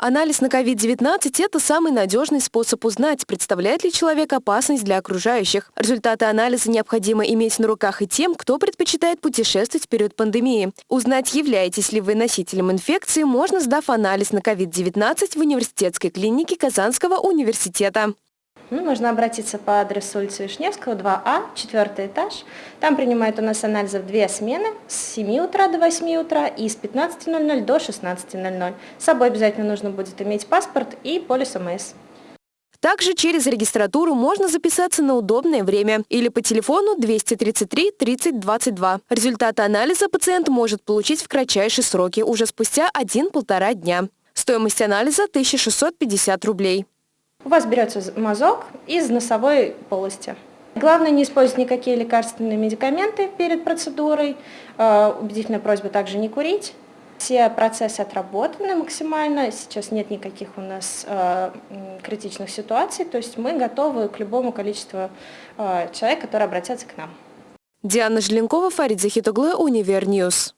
Анализ на COVID-19 – это самый надежный способ узнать, представляет ли человек опасность для окружающих. Результаты анализа необходимо иметь на руках и тем, кто предпочитает путешествовать в период пандемии. Узнать, являетесь ли вы носителем инфекции, можно, сдав анализ на COVID-19 в университетской клинике Казанского университета. Ну, можно обратиться по адресу улицы Вишневского, 2А, четвертый этаж. Там принимают у нас анализы в две смены, с 7 утра до 8 утра и с 15.00 до 16.00. С собой обязательно нужно будет иметь паспорт и полис ОМС. Также через регистратуру можно записаться на удобное время или по телефону 233 30 22. Результаты анализа пациент может получить в кратчайшие сроки, уже спустя 1-1,5 дня. Стоимость анализа 1650 рублей. У вас берется мазок из носовой полости. Главное не использовать никакие лекарственные медикаменты перед процедурой. Э, убедительная просьба также не курить. Все процессы отработаны максимально, сейчас нет никаких у нас э, критичных ситуаций, то есть мы готовы к любому количеству э, человек, которые обратятся к нам. Диана Желенкова, Фарид Захитоглы, Univer News.